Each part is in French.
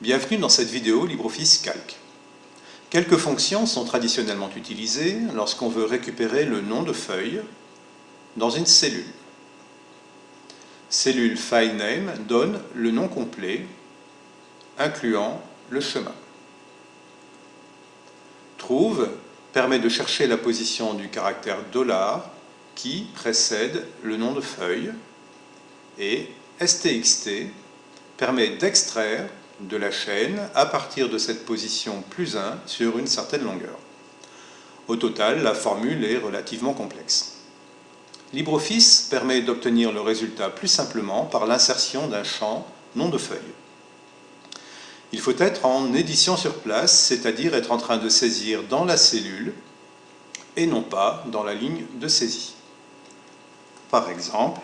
Bienvenue dans cette vidéo LibreOffice Calc. Quelques fonctions sont traditionnellement utilisées lorsqu'on veut récupérer le nom de feuille dans une cellule. Cellule FileName donne le nom complet, incluant le chemin. Trouve permet de chercher la position du caractère dollar qui précède le nom de feuille et STXT permet d'extraire de la chaîne à partir de cette position plus 1 sur une certaine longueur. Au total, la formule est relativement complexe. LibreOffice permet d'obtenir le résultat plus simplement par l'insertion d'un champ nom de feuille. Il faut être en édition sur place, c'est-à-dire être en train de saisir dans la cellule et non pas dans la ligne de saisie. Par exemple,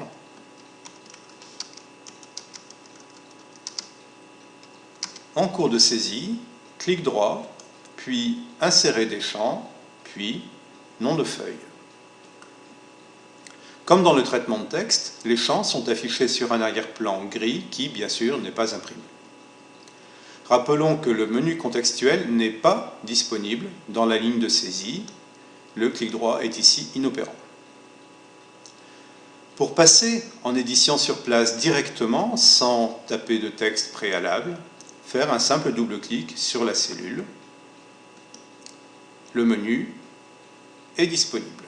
en cours de saisie, clic droit, puis insérer des champs, puis nom de feuille. Comme dans le traitement de texte, les champs sont affichés sur un arrière-plan gris qui, bien sûr, n'est pas imprimé. Rappelons que le menu contextuel n'est pas disponible dans la ligne de saisie. Le clic droit est ici inopérant. Pour passer en édition sur place directement, sans taper de texte préalable, faire un simple double-clic sur la cellule. Le menu est disponible.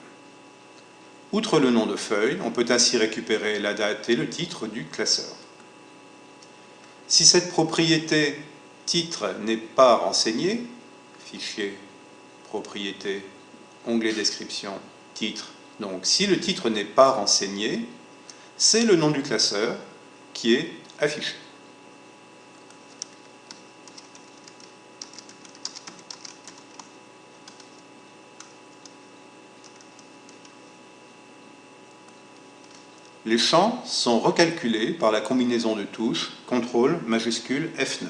Outre le nom de feuille, on peut ainsi récupérer la date et le titre du classeur. Si cette propriété titre n'est pas renseignée, fichier, propriété, onglet description, titre, donc si le titre n'est pas renseigné, c'est le nom du classeur qui est affiché. Les champs sont recalculés par la combinaison de touches CTRL majuscule F9.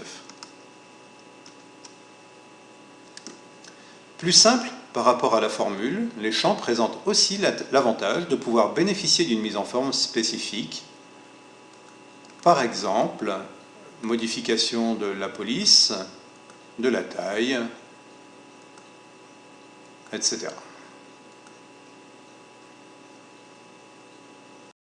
Plus simple par rapport à la formule, les champs présentent aussi l'avantage de pouvoir bénéficier d'une mise en forme spécifique. Par exemple, modification de la police, de la taille, etc.